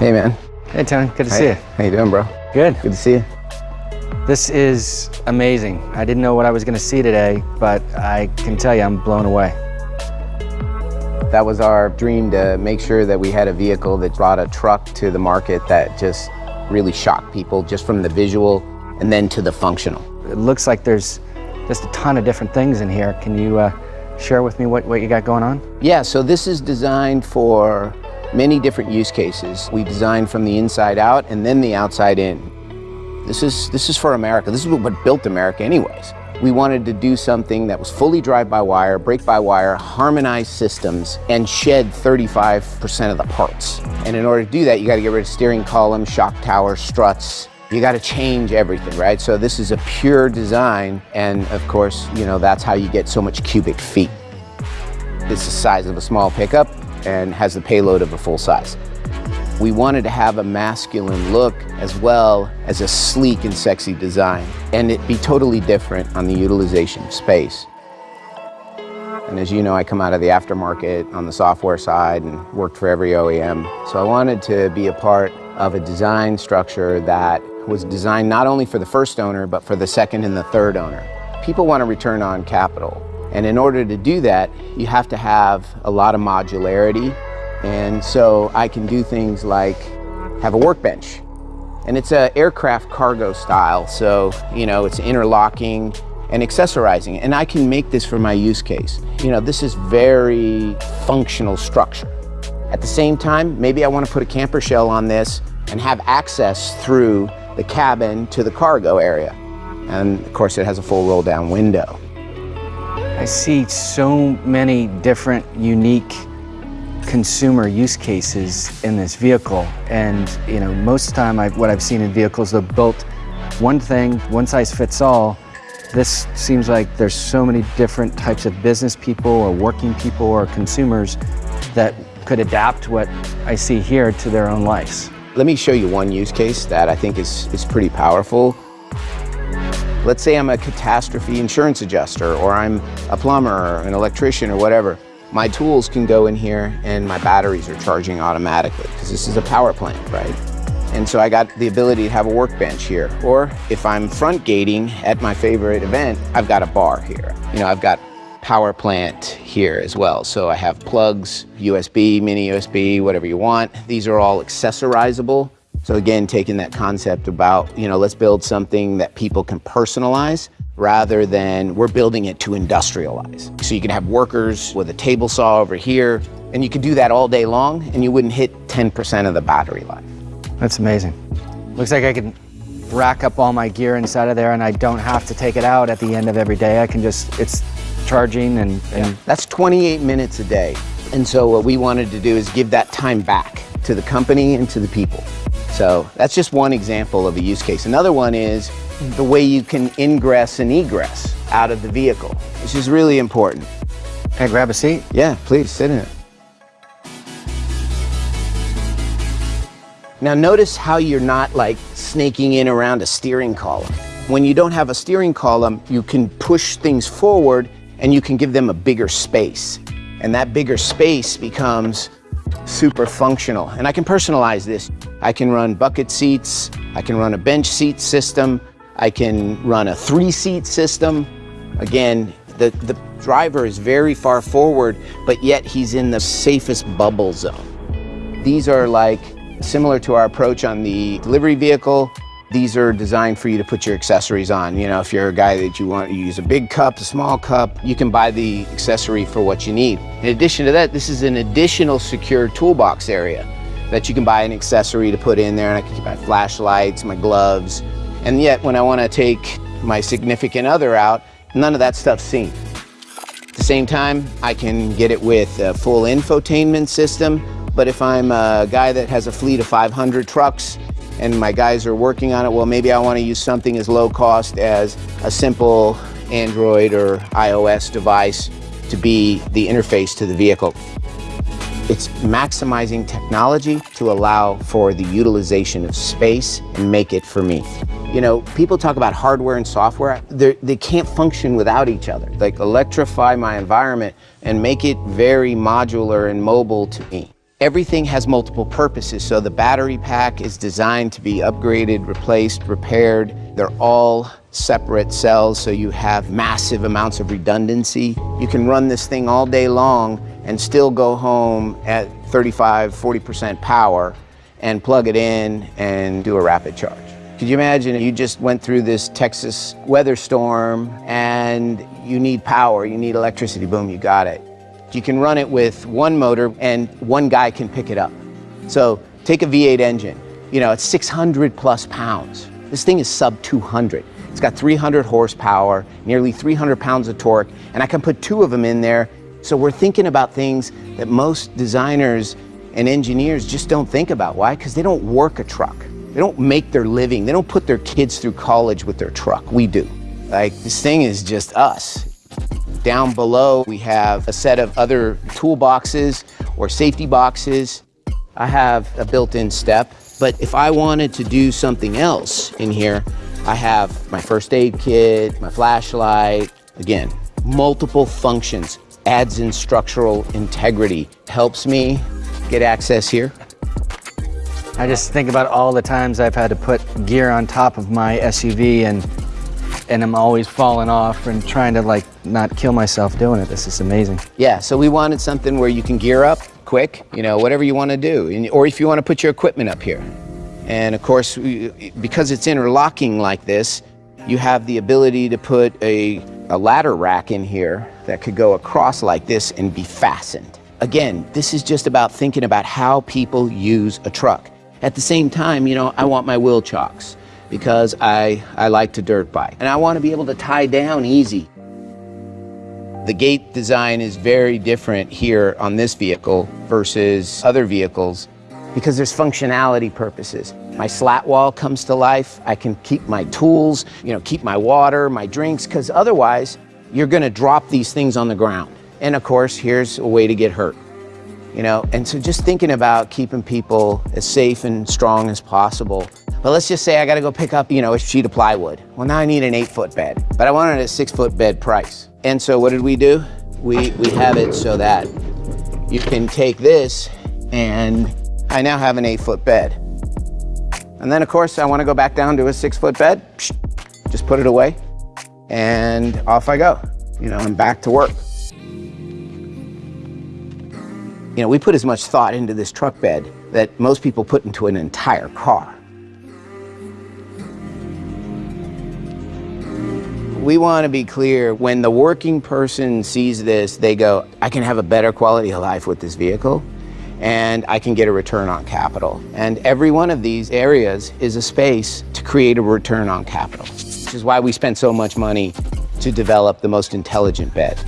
Hey, man. Hey, Tony. Good to hey. see you. How you doing, bro? Good. Good to see you. This is amazing. I didn't know what I was going to see today, but I can tell you I'm blown away. That was our dream to make sure that we had a vehicle that brought a truck to the market that just really shocked people just from the visual and then to the functional. It looks like there's just a ton of different things in here. Can you uh, share with me what, what you got going on? Yeah, so this is designed for many different use cases. We designed from the inside out and then the outside in. This is, this is for America. This is what built America anyways. We wanted to do something that was fully drive-by-wire, brake-by-wire, harmonized systems, and shed 35% of the parts. And in order to do that, you gotta get rid of steering column, shock tower, struts, you got to change everything, right? So this is a pure design, and of course, you know, that's how you get so much cubic feet. It's the size of a small pickup, and has the payload of a full size. We wanted to have a masculine look as well as a sleek and sexy design, and it be totally different on the utilization of space. And as you know, I come out of the aftermarket on the software side and worked for every OEM. So I wanted to be a part of a design structure that was designed not only for the first owner, but for the second and the third owner. People want to return on capital. And in order to do that, you have to have a lot of modularity. And so I can do things like have a workbench. And it's an aircraft cargo style. So, you know, it's interlocking and accessorizing. And I can make this for my use case. You know, this is very functional structure. At the same time, maybe I want to put a camper shell on this and have access through the cabin to the cargo area. And of course, it has a full roll down window. I see so many different unique consumer use cases in this vehicle. And you know, most of the time I've, what I've seen in vehicles, they're built one thing, one size fits all. This seems like there's so many different types of business people or working people or consumers that could adapt what I see here to their own lives. Let me show you one use case that I think is, is pretty powerful. Let's say I'm a catastrophe insurance adjuster or I'm a plumber or an electrician or whatever. My tools can go in here and my batteries are charging automatically because this is a power plant, right? And so I got the ability to have a workbench here. Or if I'm front gating at my favorite event, I've got a bar here. You know, I've got power plant here as well. So I have plugs, USB, mini USB, whatever you want. These are all accessorizable. So again, taking that concept about, you know, let's build something that people can personalize rather than we're building it to industrialize. So you can have workers with a table saw over here, and you could do that all day long, and you wouldn't hit 10% of the battery life. That's amazing. Looks like I can rack up all my gear inside of there and I don't have to take it out at the end of every day. I can just, it's charging and... and yeah. That's 28 minutes a day. And so what we wanted to do is give that time back to the company and to the people. So that's just one example of a use case. Another one is the way you can ingress and egress out of the vehicle, which is really important. Can I grab a seat? Yeah, please sit in it. Now notice how you're not like snaking in around a steering column. When you don't have a steering column, you can push things forward and you can give them a bigger space. And that bigger space becomes super functional. And I can personalize this. I can run bucket seats, I can run a bench seat system, I can run a three seat system. Again, the, the driver is very far forward, but yet he's in the safest bubble zone. These are like similar to our approach on the delivery vehicle. These are designed for you to put your accessories on. You know, if you're a guy that you want to use a big cup, a small cup, you can buy the accessory for what you need. In addition to that, this is an additional secure toolbox area that you can buy an accessory to put in there. And I can keep my flashlights, my gloves. And yet when I want to take my significant other out, none of that stuff's seen. At the same time, I can get it with a full infotainment system. But if I'm a guy that has a fleet of 500 trucks and my guys are working on it, well, maybe I want to use something as low cost as a simple Android or iOS device to be the interface to the vehicle. It's maximizing technology to allow for the utilization of space and make it for me. You know, people talk about hardware and software. They're, they can not function without each other. Like electrify my environment and make it very modular and mobile to me. Everything has multiple purposes, so the battery pack is designed to be upgraded, replaced, repaired. They're all separate cells, so you have massive amounts of redundancy. You can run this thing all day long and still go home at 35, 40% power and plug it in and do a rapid charge. Could you imagine you just went through this Texas weather storm and you need power, you need electricity, boom, you got it. You can run it with one motor and one guy can pick it up. So take a V8 engine, you know, it's 600 plus pounds. This thing is sub 200. It's got 300 horsepower, nearly 300 pounds of torque, and I can put two of them in there. So we're thinking about things that most designers and engineers just don't think about. Why? Because they don't work a truck. They don't make their living. They don't put their kids through college with their truck. We do. Like, this thing is just us. Down below, we have a set of other toolboxes or safety boxes. I have a built-in step, but if I wanted to do something else in here, I have my first aid kit, my flashlight, again, multiple functions, adds in structural integrity, helps me get access here. I just think about all the times I've had to put gear on top of my SUV and and I'm always falling off and trying to like not kill myself doing it. This is amazing. Yeah, so we wanted something where you can gear up quick, you know, whatever you want to do, or if you want to put your equipment up here. And of course, because it's interlocking like this, you have the ability to put a, a ladder rack in here that could go across like this and be fastened. Again, this is just about thinking about how people use a truck. At the same time, you know, I want my wheel chocks because I, I like to dirt bike and I want to be able to tie down easy. The gate design is very different here on this vehicle versus other vehicles because there's functionality purposes. My slat wall comes to life. I can keep my tools, you know, keep my water, my drinks, because otherwise you're going to drop these things on the ground. And of course, here's a way to get hurt you know? And so just thinking about keeping people as safe and strong as possible. But let's just say I gotta go pick up, you know, a sheet of plywood. Well, now I need an eight foot bed, but I wanted a six foot bed price. And so what did we do? We, we have it so that you can take this and I now have an eight foot bed. And then of course I wanna go back down to a six foot bed, just put it away and off I go. You know, I'm back to work. You know, we put as much thought into this truck bed that most people put into an entire car. We want to be clear, when the working person sees this, they go, I can have a better quality of life with this vehicle and I can get a return on capital. And every one of these areas is a space to create a return on capital, which is why we spend so much money to develop the most intelligent bed.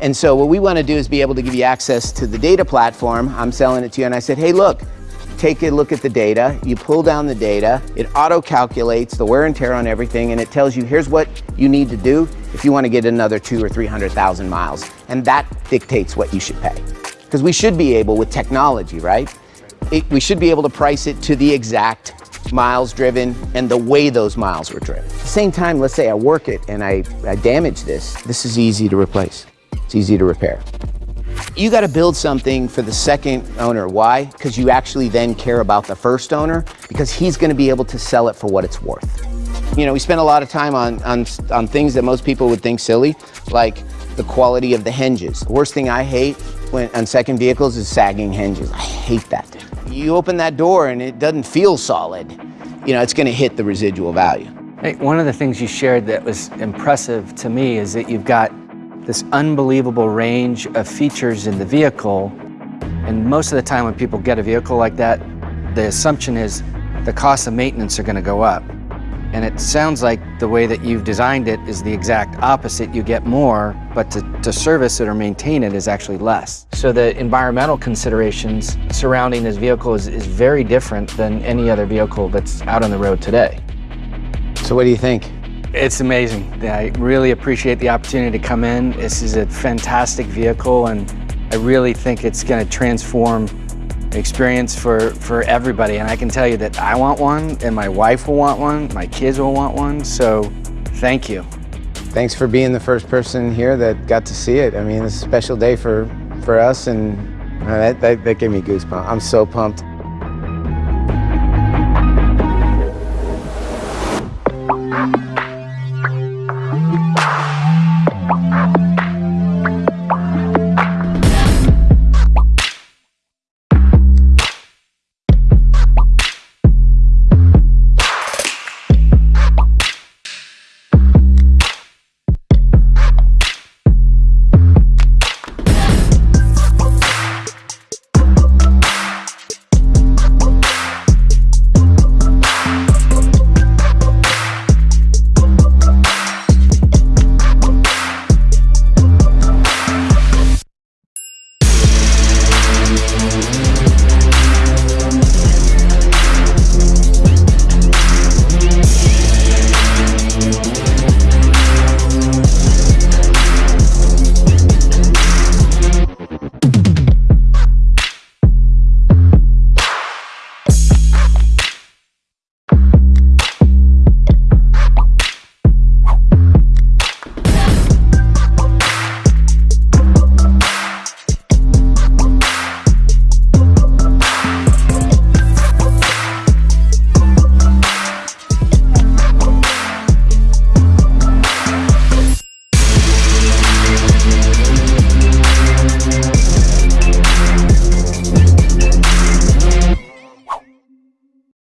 And so what we want to do is be able to give you access to the data platform. I'm selling it to you and I said, hey, look, take a look at the data. You pull down the data. It auto-calculates the wear and tear on everything and it tells you here's what you need to do if you want to get another two or 300,000 miles. And that dictates what you should pay. Because we should be able, with technology, right? It, we should be able to price it to the exact miles driven and the way those miles were driven. At the same time, let's say I work it and I, I damage this, this is easy to replace. It's easy to repair. You got to build something for the second owner. Why? Because you actually then care about the first owner because he's going to be able to sell it for what it's worth. You know, we spend a lot of time on, on, on things that most people would think silly, like the quality of the hinges. The worst thing I hate when, on second vehicles is sagging hinges. I hate that. You open that door and it doesn't feel solid, you know, it's going to hit the residual value. Hey, one of the things you shared that was impressive to me is that you've got this unbelievable range of features in the vehicle. And most of the time when people get a vehicle like that, the assumption is the cost of maintenance are going to go up. And it sounds like the way that you've designed it is the exact opposite. You get more, but to, to service it or maintain it is actually less. So the environmental considerations surrounding this vehicle is, is very different than any other vehicle that's out on the road today. So what do you think? It's amazing. I really appreciate the opportunity to come in. This is a fantastic vehicle and I really think it's going to transform the experience for, for everybody. And I can tell you that I want one and my wife will want one, my kids will want one. So thank you. Thanks for being the first person here that got to see it. I mean, it's a special day for, for us and that, that, that gave me goosebumps. I'm so pumped.